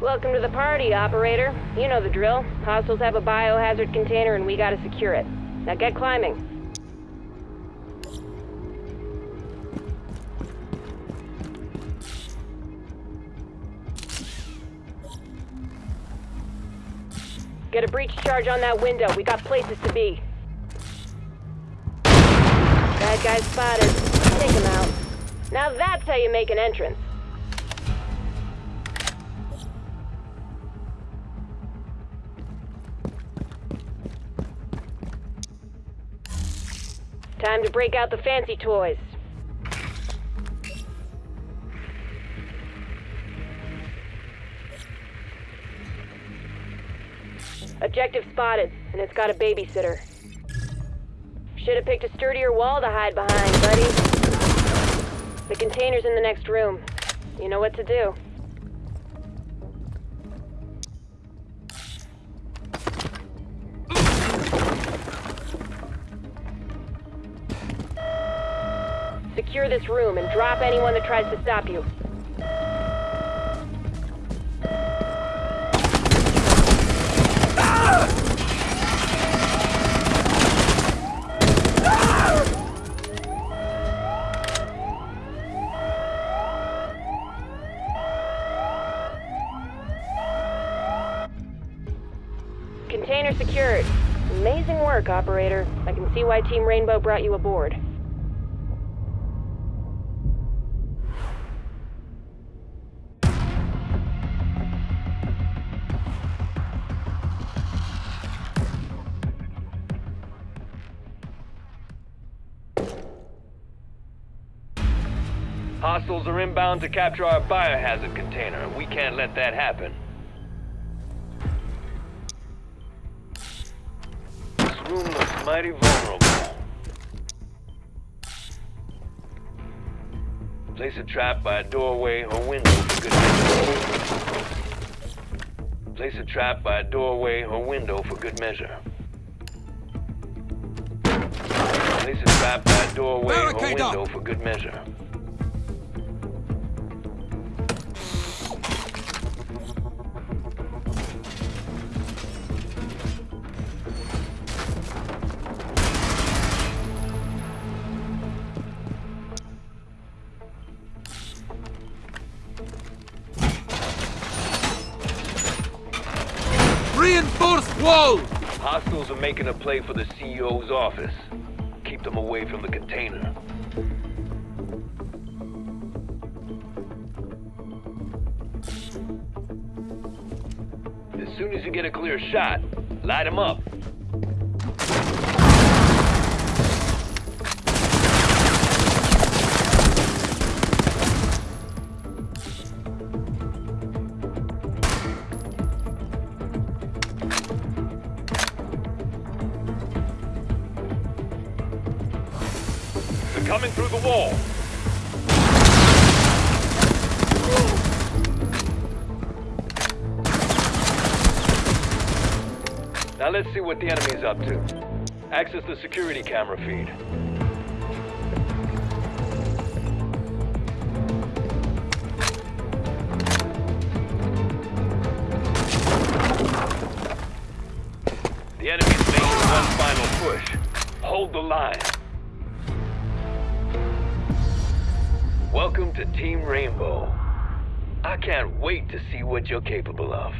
Welcome to the party, operator. You know the drill. Hostiles have a biohazard container and we gotta secure it. Now get climbing. Get a breach charge on that window. We got places to be. Bad guy spotted. Take him out. Now that's how you make an entrance. Time to break out the fancy toys. Objective spotted, and it's got a babysitter. Should've picked a sturdier wall to hide behind, buddy. The container's in the next room. You know what to do. Secure this room and drop anyone that tries to stop you. Container secured. Amazing work, operator. I can see why Team Rainbow brought you aboard. Hostiles are inbound to capture our biohazard container, and we can't let that happen. This room looks mighty vulnerable. Place a trap by a doorway or window for good measure. Place a trap by a doorway or window for good measure. Place a trap by a doorway or window for good measure. Reinforced wall! Hostiles are making a play for the CEO's office. Keep them away from the container. As soon as you get a clear shot, light them up. Coming through the wall. Now let's see what the enemy's up to. Access the security camera feed. The enemy's making one final push. Hold the line. Welcome to Team Rainbow. I can't wait to see what you're capable of.